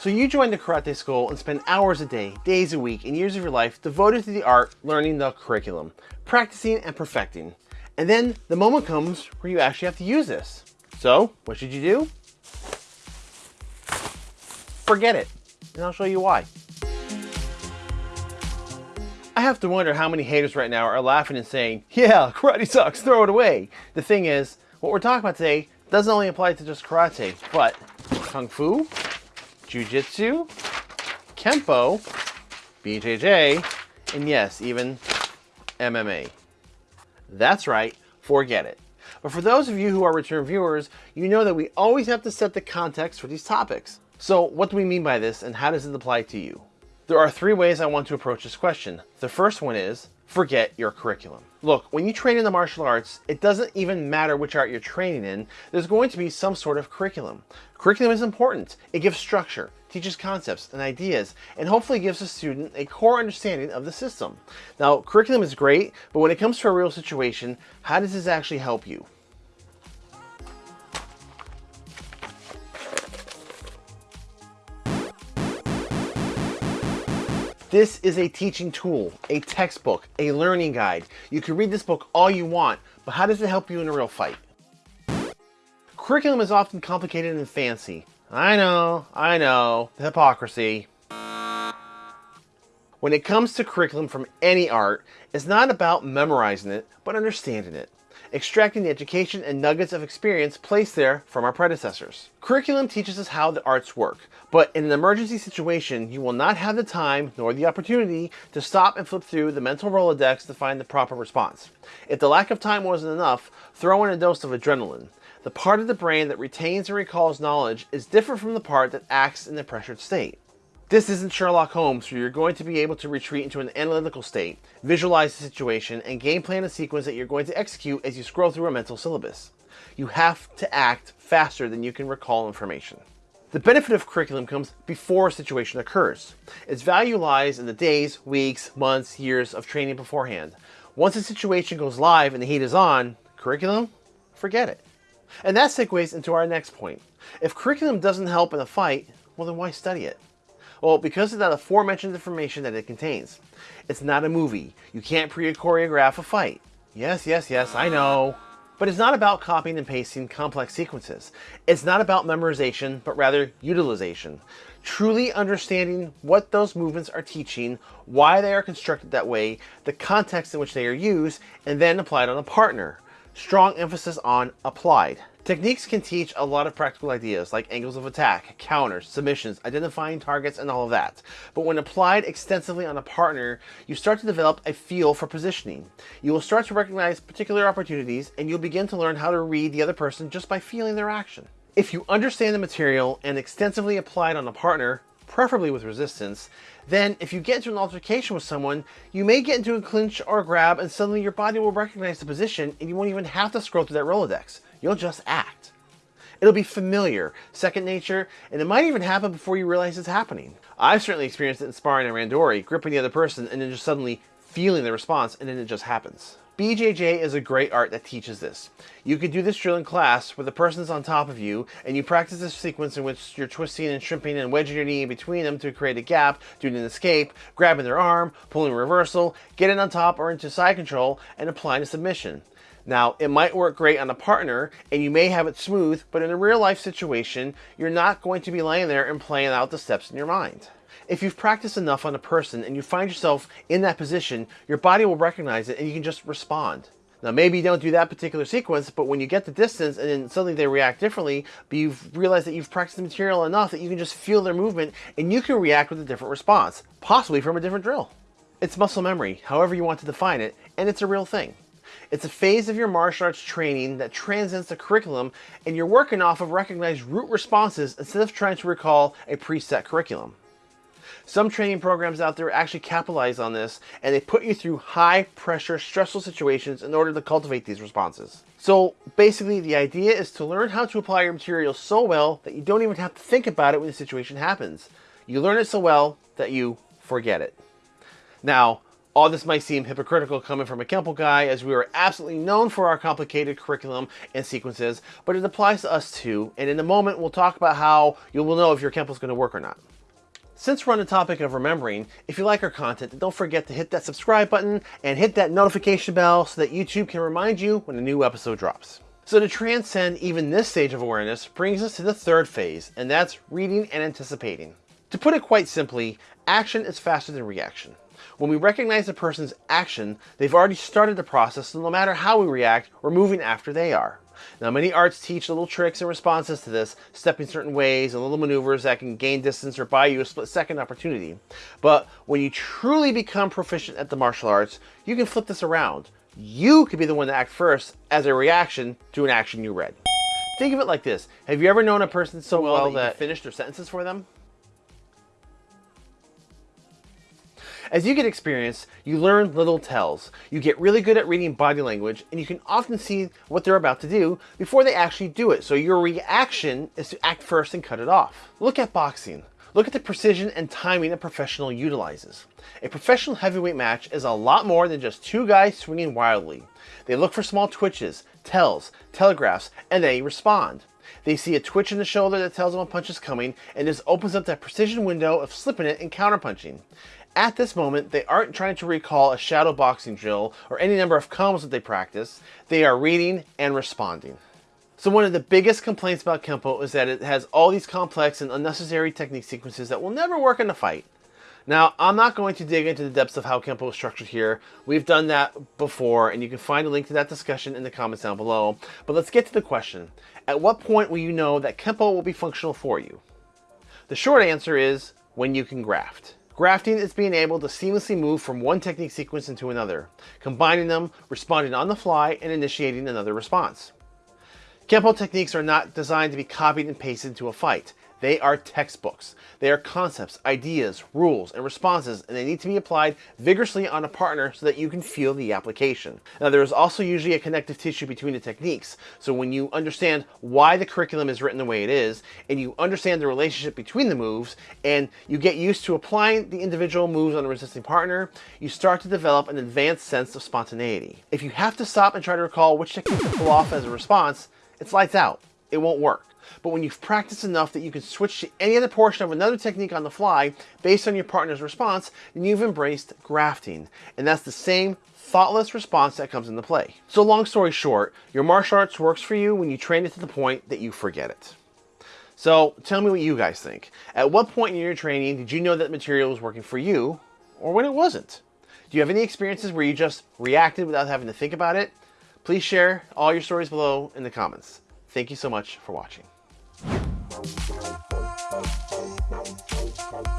So you join the karate school and spend hours a day, days a week, and years of your life devoted to the art, learning the curriculum, practicing and perfecting. And then the moment comes where you actually have to use this. So what should you do? Forget it, and I'll show you why. I have to wonder how many haters right now are laughing and saying, yeah, karate sucks, throw it away. The thing is, what we're talking about today doesn't only apply to just karate, but kung fu, Jiu-Jitsu, Kempo, BJJ, and yes, even MMA. That's right, forget it. But for those of you who are return viewers, you know that we always have to set the context for these topics. So what do we mean by this and how does it apply to you? There are three ways I want to approach this question. The first one is, forget your curriculum. Look, when you train in the martial arts, it doesn't even matter which art you're training in, there's going to be some sort of curriculum. Curriculum is important. It gives structure, teaches concepts and ideas, and hopefully gives a student a core understanding of the system. Now, curriculum is great, but when it comes to a real situation, how does this actually help you? This is a teaching tool, a textbook, a learning guide. You can read this book all you want, but how does it help you in a real fight? Curriculum is often complicated and fancy. I know, I know, the hypocrisy. When it comes to curriculum from any art, it's not about memorizing it, but understanding it extracting the education and nuggets of experience placed there from our predecessors. Curriculum teaches us how the arts work, but in an emergency situation, you will not have the time nor the opportunity to stop and flip through the mental Rolodex to find the proper response. If the lack of time wasn't enough, throw in a dose of adrenaline. The part of the brain that retains and recalls knowledge is different from the part that acts in the pressured state. This isn't Sherlock Holmes where you're going to be able to retreat into an analytical state, visualize the situation, and game plan a sequence that you're going to execute as you scroll through a mental syllabus. You have to act faster than you can recall information. The benefit of curriculum comes before a situation occurs. Its value lies in the days, weeks, months, years of training beforehand. Once a situation goes live and the heat is on, curriculum, forget it. And that segues into our next point. If curriculum doesn't help in a fight, well then why study it? Well, because of that aforementioned information that it contains. It's not a movie. You can't pre-choreograph a fight. Yes, yes, yes, I know. But it's not about copying and pasting complex sequences. It's not about memorization, but rather utilization. Truly understanding what those movements are teaching, why they are constructed that way, the context in which they are used, and then applied on a partner. Strong emphasis on applied. Techniques can teach a lot of practical ideas like angles of attack, counters, submissions, identifying targets, and all of that. But when applied extensively on a partner, you start to develop a feel for positioning. You will start to recognize particular opportunities and you'll begin to learn how to read the other person just by feeling their action. If you understand the material and extensively apply it on a partner, preferably with resistance, then if you get into an altercation with someone, you may get into a clinch or a grab and suddenly your body will recognize the position and you won't even have to scroll through that Rolodex. You'll just act. It'll be familiar, second nature, and it might even happen before you realize it's happening. I've certainly experienced it in sparring and randori, gripping the other person and then just suddenly feeling the response and then it just happens. BJJ is a great art that teaches this. You could do this drill in class where the person's on top of you and you practice this sequence in which you're twisting and shrimping and wedging your knee in between them to create a gap, doing an escape, grabbing their arm, pulling a reversal, getting on top or into side control, and applying a submission. Now, it might work great on a partner and you may have it smooth, but in a real life situation, you're not going to be laying there and playing out the steps in your mind. If you've practiced enough on a person and you find yourself in that position, your body will recognize it and you can just respond. Now maybe you don't do that particular sequence, but when you get the distance and then suddenly they react differently, but you've realized that you've practiced the material enough that you can just feel their movement and you can react with a different response, possibly from a different drill. It's muscle memory, however you want to define it, and it's a real thing. It's a phase of your martial arts training that transcends the curriculum and you're working off of recognized root responses instead of trying to recall a preset curriculum. Some training programs out there actually capitalize on this and they put you through high pressure, stressful situations in order to cultivate these responses. So basically the idea is to learn how to apply your material so well that you don't even have to think about it when the situation happens. You learn it so well that you forget it. Now, All this might seem hypocritical coming from a Kempo guy as we are absolutely known for our complicated curriculum and sequences, but it applies to us too, and in a moment we'll talk about how you will know if your going to work or not. Since we're on the topic of remembering, if you like our content, don't forget to hit that subscribe button and hit that notification bell so that YouTube can remind you when a new episode drops. So to transcend even this stage of awareness brings us to the third phase, and that's reading and anticipating. To put it quite simply, action is faster than reaction. When we recognize a person's action, they've already started the process, so no matter how we react, we're moving after they are. Now, many arts teach little tricks and responses to this, stepping certain ways and little maneuvers that can gain distance or buy you a split second opportunity. But when you truly become proficient at the martial arts, you can flip this around. You could be the one to act first as a reaction to an action you read. Think of it like this. Have you ever known a person so well, well that, that you finished their sentences for them? As you get experience, you learn little tells. You get really good at reading body language, and you can often see what they're about to do before they actually do it. So your reaction is to act first and cut it off. Look at boxing. Look at the precision and timing a professional utilizes. A professional heavyweight match is a lot more than just two guys swinging wildly. They look for small twitches, tells, telegraphs, and they respond. They see a twitch in the shoulder that tells them a punch is coming, and this opens up that precision window of slipping it and counterpunching. At this moment, they aren't trying to recall a shadow boxing drill or any number of combos that they practice. They are reading and responding. So one of the biggest complaints about Kempo is that it has all these complex and unnecessary technique sequences that will never work in a fight. Now, I'm not going to dig into the depths of how Kempo is structured here. We've done that before, and you can find a link to that discussion in the comments down below. But let's get to the question. At what point will you know that Kempo will be functional for you? The short answer is when you can graft. Grafting is being able to seamlessly move from one technique sequence into another, combining them, responding on the fly, and initiating another response. Kempo techniques are not designed to be copied and pasted into a fight. They are textbooks. They are concepts, ideas, rules, and responses, and they need to be applied vigorously on a partner so that you can feel the application. Now, there is also usually a connective tissue between the techniques, so when you understand why the curriculum is written the way it is, and you understand the relationship between the moves, and you get used to applying the individual moves on a resisting partner, you start to develop an advanced sense of spontaneity. If you have to stop and try to recall which technique to pull off as a response, it's lights out. It won't work. But when you've practiced enough that you can switch to any other portion of another technique on the fly based on your partner's response, then you've embraced grafting. And that's the same thoughtless response that comes into play. So long story short, your martial arts works for you when you train it to the point that you forget it. So tell me what you guys think. At what point in your training did you know that material was working for you or when it wasn't? Do you have any experiences where you just reacted without having to think about it? Please share all your stories below in the comments. Thank you so much for watching. Thank